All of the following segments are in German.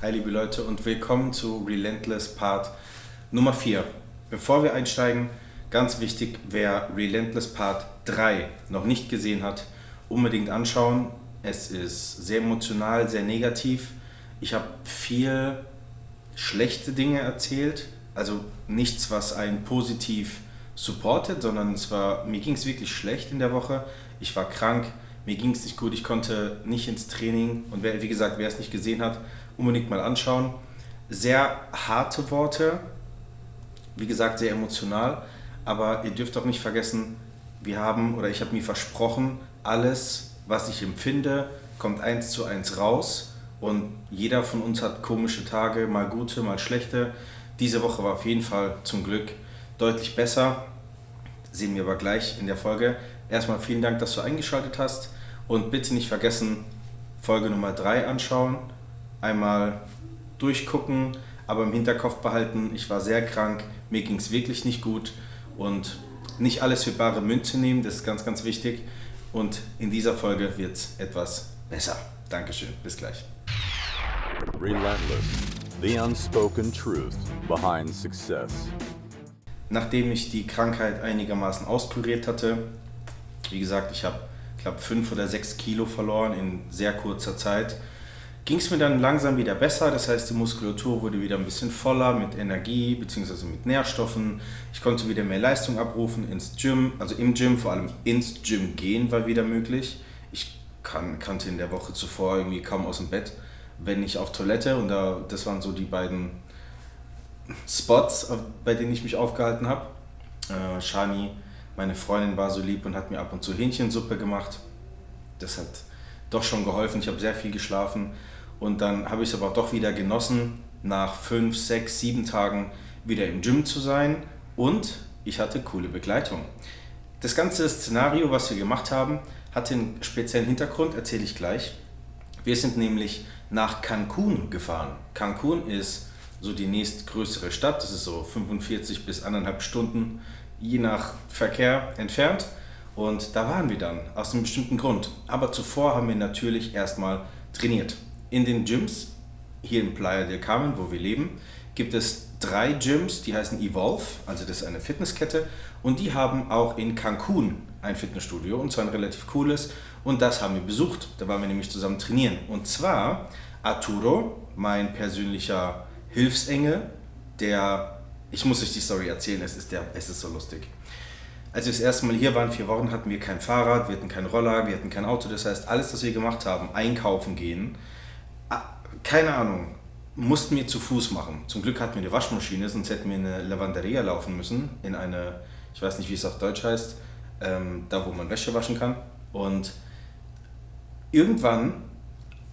Hi liebe Leute und willkommen zu Relentless Part Nummer 4. Bevor wir einsteigen, ganz wichtig, wer Relentless Part 3 noch nicht gesehen hat, unbedingt anschauen. Es ist sehr emotional, sehr negativ. Ich habe viel schlechte Dinge erzählt, also nichts, was einen positiv supportet, sondern es war, mir ging es wirklich schlecht in der Woche. Ich war krank, mir ging es nicht gut, ich konnte nicht ins Training und wer, wie gesagt, wer es nicht gesehen hat, unbedingt mal anschauen. Sehr harte Worte, wie gesagt, sehr emotional, aber ihr dürft auch nicht vergessen, wir haben oder ich habe mir versprochen, alles, was ich empfinde, kommt eins zu eins raus und jeder von uns hat komische Tage, mal gute, mal schlechte. Diese Woche war auf jeden Fall zum Glück deutlich besser. Sehen wir aber gleich in der Folge. Erstmal vielen Dank, dass du eingeschaltet hast und bitte nicht vergessen, Folge Nummer 3 anschauen, einmal durchgucken, aber im Hinterkopf behalten, ich war sehr krank, mir ging es wirklich nicht gut und nicht alles für bare Münze nehmen, das ist ganz, ganz wichtig. Und in dieser Folge wird es etwas besser. Dankeschön, bis gleich. Relentless, the unspoken truth behind success. Nachdem ich die Krankheit einigermaßen auskuriert hatte, wie gesagt, ich habe, glaube fünf oder sechs Kilo verloren in sehr kurzer Zeit, ging es mir dann langsam wieder besser. Das heißt, die Muskulatur wurde wieder ein bisschen voller mit Energie bzw. mit Nährstoffen. Ich konnte wieder mehr Leistung abrufen ins Gym, also im Gym, vor allem ins Gym gehen war wieder möglich. Ich kann, kannte in der Woche zuvor irgendwie kaum aus dem Bett, wenn nicht auf Toilette. Und da, das waren so die beiden Spots, bei denen ich mich aufgehalten habe. Äh, Shani, meine Freundin, war so lieb und hat mir ab und zu Hähnchensuppe gemacht. Das hat doch schon geholfen. Ich habe sehr viel geschlafen und dann habe ich es aber doch wieder genossen, nach fünf, sechs, sieben Tagen wieder im Gym zu sein und ich hatte coole Begleitung. Das ganze Szenario, was wir gemacht haben, hatte einen speziellen Hintergrund, erzähle ich gleich. Wir sind nämlich nach Cancun gefahren. Cancun ist so die nächstgrößere Stadt, das ist so 45 bis anderthalb Stunden je nach Verkehr entfernt. Und da waren wir dann, aus einem bestimmten Grund. Aber zuvor haben wir natürlich erstmal trainiert. In den Gyms, hier in Playa del Carmen, wo wir leben, gibt es drei Gyms, die heißen Evolve, also das ist eine Fitnesskette. Und die haben auch in Cancun ein Fitnessstudio, und zwar ein relativ cooles. Und das haben wir besucht. Da waren wir nämlich zusammen trainieren. Und zwar Arturo, mein persönlicher Hilfsengel, der, ich muss euch die Story erzählen, es ist, der, es ist so lustig. Als wir das erste Mal hier waren, vier Wochen, hatten wir kein Fahrrad, wir hatten keinen Roller, wir hatten kein Auto. Das heißt, alles, was wir gemacht haben, einkaufen gehen, keine Ahnung, mussten wir zu Fuß machen. Zum Glück hatten wir eine Waschmaschine, sonst hätten wir in eine Lavanderia laufen müssen, in eine, ich weiß nicht, wie es auf Deutsch heißt, ähm, da wo man Wäsche waschen kann. Und irgendwann,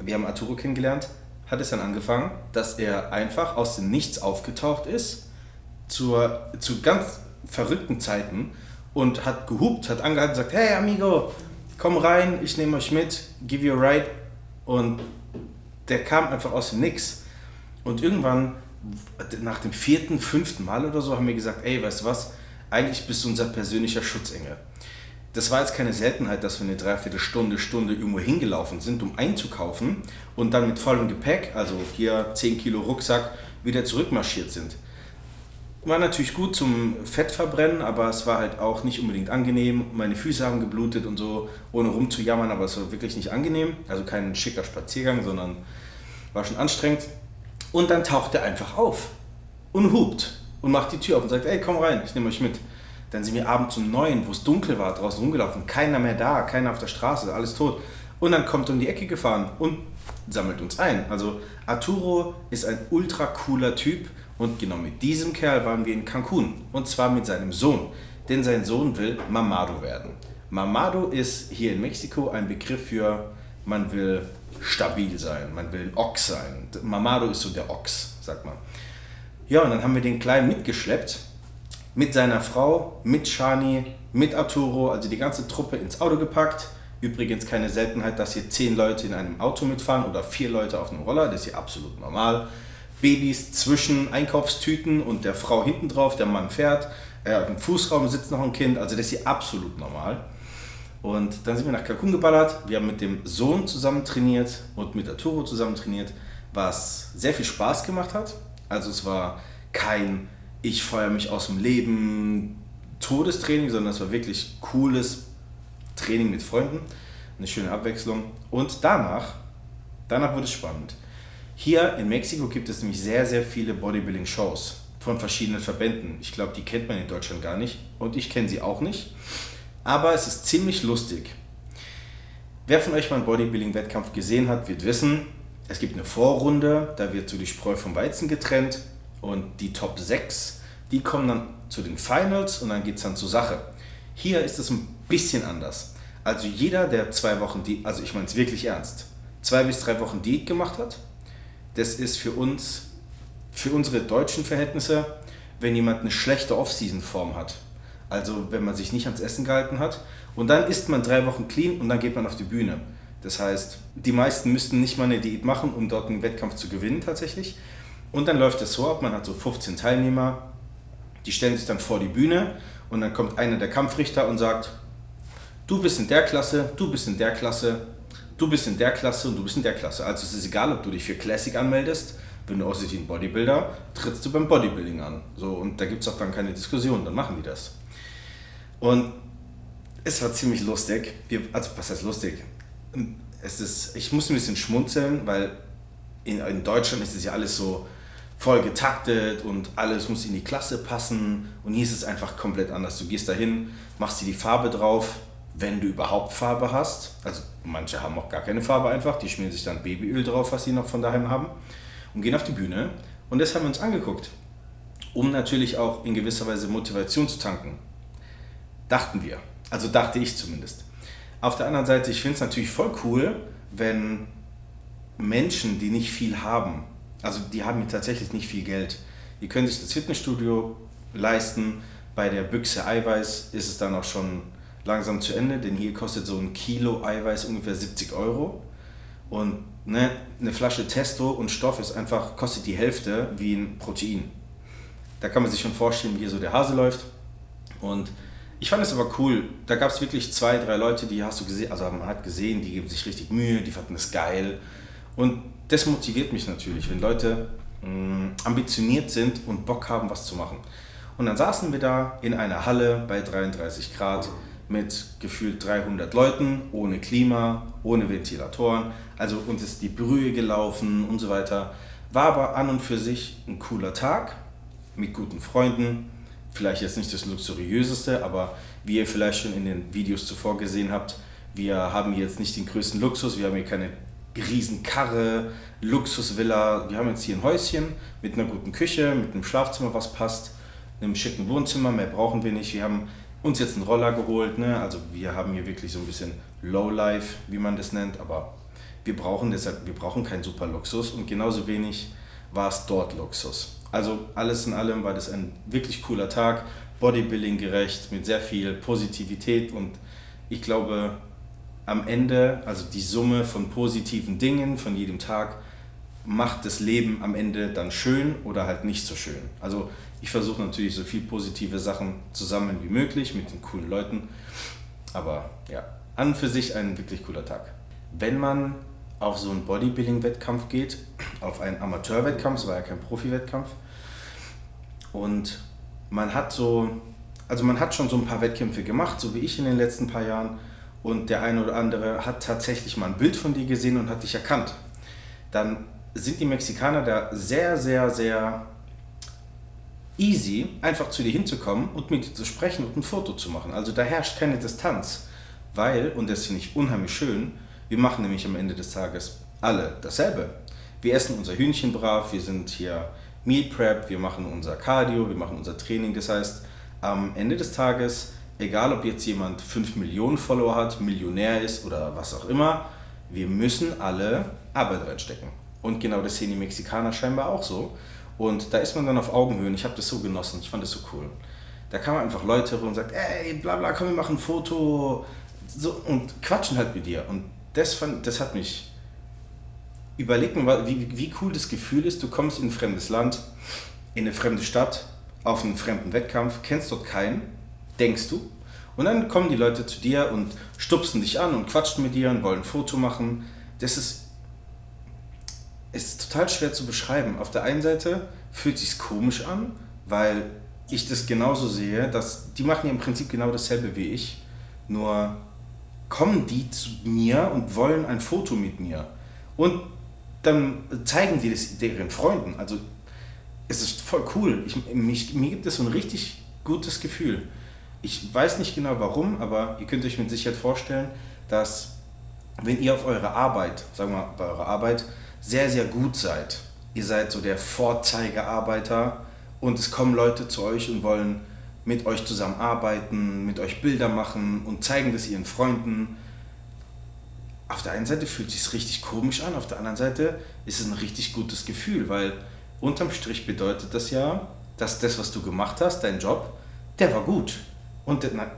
wir haben Arturo kennengelernt, hat es dann angefangen, dass er einfach aus dem Nichts aufgetaucht ist, zur, zu ganz verrückten Zeiten und hat gehupt, hat angehalten und gesagt, hey Amigo, komm rein, ich nehme euch mit, give you a ride. Und der kam einfach aus dem Nix. Und irgendwann, nach dem vierten, fünften Mal oder so, haben wir gesagt, ey, weißt du was, eigentlich bist du unser persönlicher Schutzengel. Das war jetzt keine Seltenheit, dass wir eine Dreiviertelstunde, Stunde irgendwo hingelaufen sind, um einzukaufen und dann mit vollem Gepäck, also hier 10 Kilo Rucksack, wieder zurückmarschiert sind. War natürlich gut zum Fettverbrennen, aber es war halt auch nicht unbedingt angenehm. Meine Füße haben geblutet und so, ohne rumzujammern, aber es war wirklich nicht angenehm. Also kein schicker Spaziergang, sondern war schon anstrengend. Und dann taucht er einfach auf und hupt und macht die Tür auf und sagt, ey, komm rein, ich nehme euch mit. Dann sind wir abends um neun, wo es dunkel war, draußen rumgelaufen, keiner mehr da, keiner auf der Straße, alles tot. Und dann kommt er um die Ecke gefahren und sammelt uns ein. Also Arturo ist ein ultra cooler Typ und genau mit diesem Kerl waren wir in Cancun. Und zwar mit seinem Sohn. Denn sein Sohn will Mamado werden. Mamado ist hier in Mexiko ein Begriff für, man will stabil sein, man will Ochs sein. Mamado ist so der Ochs, sagt man. Ja, und dann haben wir den Kleinen mitgeschleppt. Mit seiner Frau, mit Shani, mit Arturo, also die ganze Truppe ins Auto gepackt. Übrigens keine Seltenheit, dass hier zehn Leute in einem Auto mitfahren oder vier Leute auf einem Roller. Das ist hier absolut normal. Babys zwischen Einkaufstüten und der Frau hinten drauf, der Mann fährt. Äh, Im Fußraum sitzt noch ein Kind, also das ist hier absolut normal. Und dann sind wir nach Cancun geballert. Wir haben mit dem Sohn zusammen trainiert und mit Arturo zusammen trainiert, was sehr viel Spaß gemacht hat. Also es war kein ich feuer mich aus dem Leben Todestraining, sondern es war wirklich cooles Training mit Freunden, eine schöne Abwechslung. Und danach, danach wurde es spannend. Hier in Mexiko gibt es nämlich sehr, sehr viele Bodybuilding-Shows von verschiedenen Verbänden. Ich glaube, die kennt man in Deutschland gar nicht und ich kenne sie auch nicht. Aber es ist ziemlich lustig. Wer von euch mal einen Bodybuilding-Wettkampf gesehen hat, wird wissen, es gibt eine Vorrunde, da wird so die Spreu vom Weizen getrennt und die Top 6, die kommen dann zu den Finals und dann geht es dann zur Sache. Hier ist es ein bisschen anders. Also jeder, der zwei Wochen, die, also ich meine es wirklich ernst, zwei bis drei Wochen Diät gemacht hat, das ist für uns, für unsere deutschen Verhältnisse, wenn jemand eine schlechte Off-Season-Form hat. Also wenn man sich nicht ans Essen gehalten hat und dann isst man drei Wochen clean und dann geht man auf die Bühne. Das heißt, die meisten müssten nicht mal eine Diät machen, um dort einen Wettkampf zu gewinnen tatsächlich. Und dann läuft es so ab, man hat so 15 Teilnehmer, die stellen sich dann vor die Bühne und dann kommt einer der Kampfrichter und sagt, du bist in der Klasse, du bist in der Klasse, du bist in der Klasse und du bist in der Klasse. Also es ist egal, ob du dich für Classic anmeldest, wenn du aussiehst wie ein Bodybuilder, trittst du beim Bodybuilding an. So, und da gibt es auch dann keine Diskussion, dann machen die das. Und es war ziemlich lustig. Wir, also was heißt lustig? Es ist, ich muss ein bisschen schmunzeln, weil in, in Deutschland ist es ja alles so voll getaktet und alles muss in die Klasse passen. Und hier ist es einfach komplett anders. Du gehst dahin, machst dir die Farbe drauf, wenn du überhaupt Farbe hast. Also manche haben auch gar keine Farbe einfach, die schmieren sich dann Babyöl drauf, was sie noch von daheim haben und gehen auf die Bühne. Und das haben wir uns angeguckt, um natürlich auch in gewisser Weise Motivation zu tanken. Dachten wir. Also dachte ich zumindest. Auf der anderen Seite, ich finde es natürlich voll cool, wenn Menschen, die nicht viel haben, also die haben tatsächlich nicht viel Geld, die können sich das Fitnessstudio leisten. Bei der Büchse Eiweiß ist es dann auch schon langsam zu Ende, denn hier kostet so ein Kilo Eiweiß ungefähr 70 Euro. Und ne, eine Flasche Testo und Stoff ist einfach, kostet die Hälfte wie ein Protein. Da kann man sich schon vorstellen, wie hier so der Hase läuft. Und ich fand es aber cool. Da gab es wirklich zwei, drei Leute, die hast du gesehen, also man hat gesehen, die geben sich richtig Mühe, die fanden es geil. Und das motiviert mich natürlich, wenn Leute mh, mm, ambitioniert sind und Bock haben, was zu machen. Und dann saßen wir da in einer Halle bei 33 Grad mit gefühlt 300 Leuten, ohne Klima, ohne Ventilatoren. Also uns ist die Brühe gelaufen und so weiter. War aber an und für sich ein cooler Tag mit guten Freunden. Vielleicht jetzt nicht das luxuriöseste, aber wie ihr vielleicht schon in den Videos zuvor gesehen habt, wir haben jetzt nicht den größten Luxus, wir haben hier keine Riesenkarre, Luxusvilla. Wir haben jetzt hier ein Häuschen mit einer guten Küche, mit einem Schlafzimmer, was passt, einem schicken Wohnzimmer, mehr brauchen wir nicht. Wir haben uns jetzt einen Roller geholt, ne? also wir haben hier wirklich so ein bisschen Lowlife, wie man das nennt, aber wir brauchen deshalb, wir brauchen keinen super Luxus und genauso wenig war es dort Luxus. Also alles in allem war das ein wirklich cooler Tag, Bodybuilding gerecht, mit sehr viel Positivität und ich glaube, am Ende, also die Summe von positiven Dingen von jedem Tag, macht das Leben am Ende dann schön oder halt nicht so schön. Also ich versuche natürlich so viel positive Sachen zu sammeln wie möglich mit den coolen Leuten. Aber ja, an und für sich ein wirklich cooler Tag. Wenn man auf so einen Bodybuilding-Wettkampf geht, auf einen Amateur-Wettkampf, es war ja kein Profi-Wettkampf, und man hat so, also man hat schon so ein paar Wettkämpfe gemacht, so wie ich in den letzten paar Jahren, und der eine oder andere hat tatsächlich mal ein Bild von dir gesehen und hat dich erkannt, dann sind die Mexikaner da sehr, sehr, sehr easy, einfach zu dir hinzukommen und mit dir zu sprechen und ein Foto zu machen. Also da herrscht keine Distanz, weil, und das finde ich unheimlich schön, wir machen nämlich am Ende des Tages alle dasselbe. Wir essen unser Hühnchen brav, wir sind hier Meal Prep, wir machen unser Cardio, wir machen unser Training. Das heißt, am Ende des Tages, egal ob jetzt jemand 5 Millionen Follower hat, Millionär ist oder was auch immer, wir müssen alle Arbeit reinstecken. Und genau das sehen die Mexikaner scheinbar auch so. Und da ist man dann auf Augenhöhe ich habe das so genossen, ich fand das so cool. Da kamen einfach Leute und sagt, ey, bla bla, komm, wir machen ein Foto so, und quatschen halt mit dir. Und das, fand, das hat mich überlegt, wie, wie cool das Gefühl ist, du kommst in ein fremdes Land, in eine fremde Stadt, auf einen fremden Wettkampf, kennst dort keinen, denkst du, und dann kommen die Leute zu dir und stupsen dich an und quatschen mit dir und wollen ein Foto machen. Das ist es ist total schwer zu beschreiben. Auf der einen Seite fühlt sich komisch an, weil ich das genauso sehe, dass die machen ja im Prinzip genau dasselbe wie ich, nur kommen die zu mir und wollen ein Foto mit mir. Und dann zeigen die das deren Freunden. Also es ist voll cool. Ich, mich, mir gibt es so ein richtig gutes Gefühl. Ich weiß nicht genau warum, aber ihr könnt euch mit Sicherheit vorstellen, dass wenn ihr auf eure Arbeit, sagen wir mal bei eurer Arbeit, sehr, sehr gut seid, ihr seid so der Vorzeigearbeiter und es kommen Leute zu euch und wollen mit euch zusammenarbeiten, mit euch Bilder machen und zeigen das ihren Freunden. Auf der einen Seite fühlt es sich richtig komisch an, auf der anderen Seite ist es ein richtig gutes Gefühl, weil unterm Strich bedeutet das ja, dass das, was du gemacht hast, dein Job, der war gut. Und na,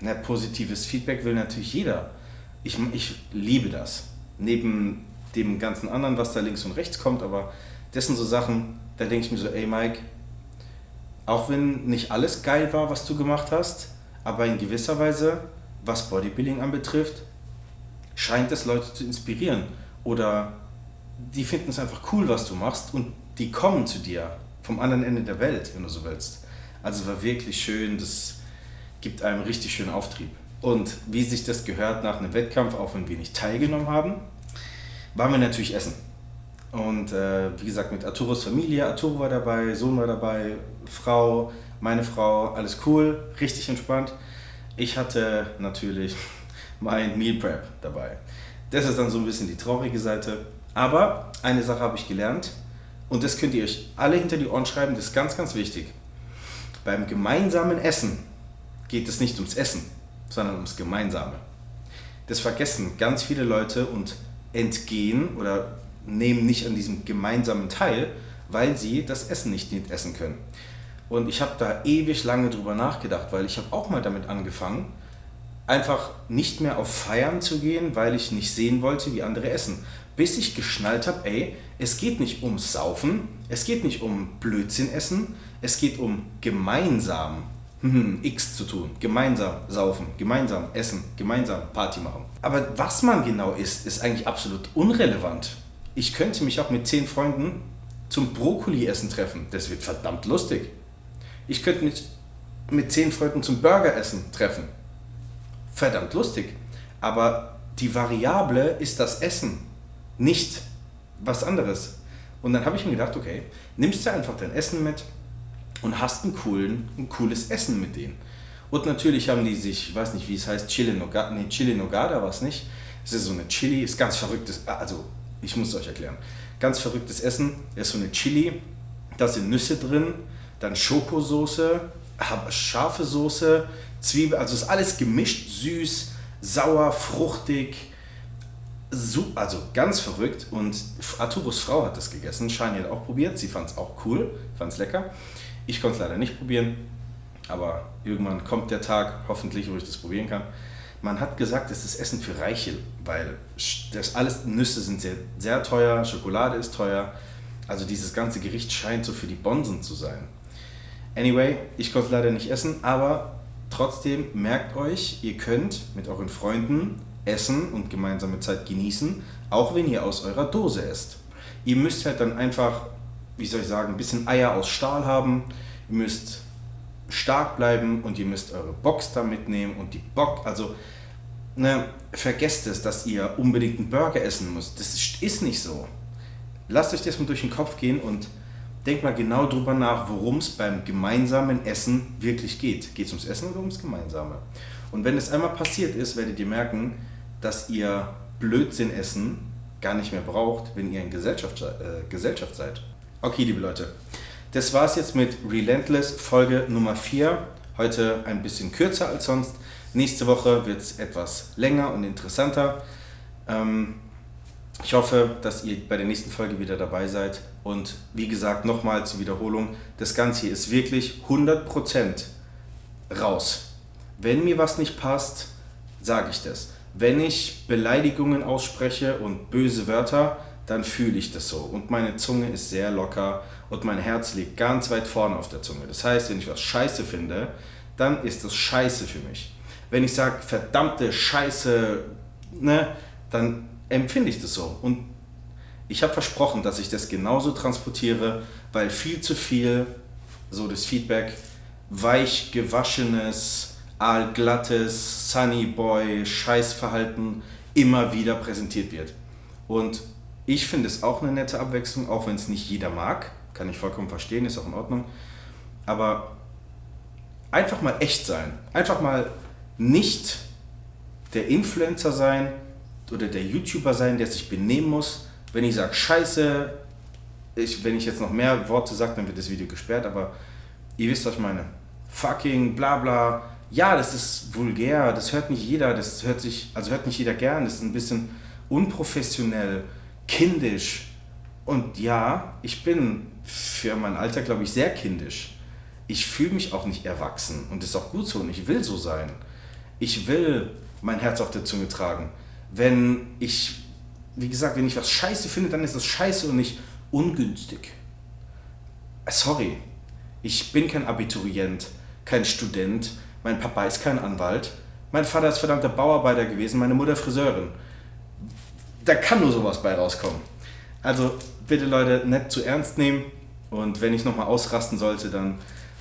na, positives Feedback will natürlich jeder. Ich, ich liebe das. Neben dem ganzen anderen, was da links und rechts kommt, aber das sind so Sachen, da denke ich mir so, ey Mike, auch wenn nicht alles geil war, was du gemacht hast, aber in gewisser Weise, was Bodybuilding anbetrifft, scheint es Leute zu inspirieren. Oder die finden es einfach cool, was du machst und die kommen zu dir vom anderen Ende der Welt, wenn du so willst. Also war wirklich schön, das gibt einem richtig schönen Auftrieb. Und wie sich das gehört nach einem Wettkampf, auch wenn wir nicht teilgenommen haben, waren wir natürlich essen. Und äh, wie gesagt, mit Arturos Familie, Arturo war dabei, Sohn war dabei, Frau, meine Frau, alles cool, richtig entspannt. Ich hatte natürlich mein Meal Prep dabei. Das ist dann so ein bisschen die traurige Seite. Aber eine Sache habe ich gelernt und das könnt ihr euch alle hinter die Ohren schreiben, das ist ganz, ganz wichtig. Beim gemeinsamen Essen geht es nicht ums Essen, sondern ums Gemeinsame. Das vergessen ganz viele Leute und entgehen oder nehmen nicht an diesem gemeinsamen teil, weil sie das Essen nicht essen können. Und ich habe da ewig lange drüber nachgedacht, weil ich habe auch mal damit angefangen, einfach nicht mehr auf Feiern zu gehen, weil ich nicht sehen wollte, wie andere essen. Bis ich geschnallt habe, ey, es geht nicht ums Saufen, es geht nicht um Blödsinn essen, es geht um gemeinsam X zu tun, gemeinsam saufen, gemeinsam essen, gemeinsam Party machen. Aber was man genau isst, ist eigentlich absolut unrelevant. Ich könnte mich auch mit zehn Freunden zum Brokkoli-Essen treffen. Das wird verdammt lustig. Ich könnte mich mit zehn Freunden zum Burger-Essen treffen. Verdammt lustig. Aber die Variable ist das Essen, nicht was anderes. Und dann habe ich mir gedacht, okay, nimmst du einfach dein Essen mit und hast ein, coolen, ein cooles Essen mit denen. Und natürlich haben die sich, ich weiß nicht, wie es heißt, Chili Nogada, nee, Chili Nogada war es nicht. Es ist so eine Chili, ist ganz verrücktes, also ich muss es euch erklären. Ganz verrücktes Essen, ist so eine Chili, da sind Nüsse drin, dann Schokosoße, scharfe Soße, Zwiebel, also ist alles gemischt, süß, sauer, fruchtig, also ganz verrückt. Und Arturos Frau hat das gegessen, Shani hat auch probiert, sie fand es auch cool, fand es lecker. Ich konnte es leider nicht probieren, aber irgendwann kommt der Tag, hoffentlich, wo ich das probieren kann. Man hat gesagt, es ist Essen für Reiche, weil das alles Nüsse sind sehr, sehr teuer, Schokolade ist teuer. Also dieses ganze Gericht scheint so für die Bonsen zu sein. Anyway, ich konnte es leider nicht essen, aber trotzdem merkt euch, ihr könnt mit euren Freunden essen und gemeinsame Zeit genießen, auch wenn ihr aus eurer Dose esst. Ihr müsst halt dann einfach, wie soll ich sagen, ein bisschen Eier aus Stahl haben. Ihr müsst stark bleiben und ihr müsst eure Box da mitnehmen und die Bock, also ne, vergesst es, dass ihr unbedingt einen Burger essen müsst. Das ist nicht so. Lasst euch das mal durch den Kopf gehen und denkt mal genau drüber nach, worum es beim gemeinsamen Essen wirklich geht. Geht es ums Essen oder ums Gemeinsame? Und wenn es einmal passiert ist, werdet ihr merken, dass ihr Blödsinn essen gar nicht mehr braucht, wenn ihr in Gesellschaft, äh, Gesellschaft seid. Okay, liebe Leute, das war es jetzt mit Relentless Folge Nummer 4. Heute ein bisschen kürzer als sonst. Nächste Woche wird es etwas länger und interessanter. Ähm, ich hoffe, dass ihr bei der nächsten Folge wieder dabei seid. Und wie gesagt, nochmal zur Wiederholung, das Ganze hier ist wirklich 100% raus. Wenn mir was nicht passt, sage ich das. Wenn ich Beleidigungen ausspreche und böse Wörter, dann fühle ich das so. Und meine Zunge ist sehr locker und mein Herz liegt ganz weit vorne auf der Zunge. Das heißt, wenn ich was scheiße finde, dann ist das scheiße für mich. Wenn ich sage, verdammte Scheiße, ne, dann empfinde ich das so. Und Ich habe versprochen, dass ich das genauso transportiere, weil viel zu viel, so das Feedback, weich gewaschenes, aalglattes, Sunny Boy, Scheißverhalten immer wieder präsentiert wird. Und ich finde es auch eine nette Abwechslung, auch wenn es nicht jeder mag. Kann ich vollkommen verstehen, ist auch in Ordnung. Aber einfach mal echt sein. Einfach mal nicht der Influencer sein oder der YouTuber sein, der sich benehmen muss. Wenn ich sage Scheiße, ich, wenn ich jetzt noch mehr Worte sage, dann wird das Video gesperrt, aber ihr wisst, was ich meine. Fucking, bla bla. Ja, das ist vulgär, das hört nicht jeder, das hört sich, also hört nicht jeder gern, das ist ein bisschen unprofessionell, kindisch. Und ja, ich bin für mein Alter, glaube ich, sehr kindisch. Ich fühle mich auch nicht erwachsen und ist auch gut so und ich will so sein. Ich will mein Herz auf der Zunge tragen. Wenn ich, wie gesagt, wenn ich was scheiße finde, dann ist das scheiße und nicht ungünstig. Sorry, ich bin kein Abiturient, kein Student, mein Papa ist kein Anwalt, mein Vater ist verdammter Bauarbeiter gewesen, meine Mutter Friseurin. Da kann nur sowas bei rauskommen. Also bitte Leute, nicht zu ernst nehmen und wenn ich nochmal ausrasten sollte, dann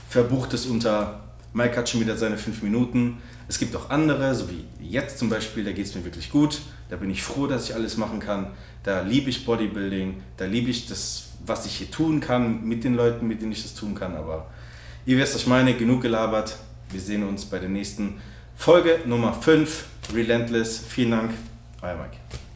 verbucht es unter Mike hat schon wieder seine fünf Minuten. Es gibt auch andere, so wie jetzt zum Beispiel, da geht es mir wirklich gut. Da bin ich froh, dass ich alles machen kann. Da liebe ich Bodybuilding, da liebe ich das, was ich hier tun kann mit den Leuten, mit denen ich das tun kann. Aber ihr wisst, was ich meine, genug gelabert. Wir sehen uns bei der nächsten Folge Nummer 5, Relentless. Vielen Dank, euer Mike.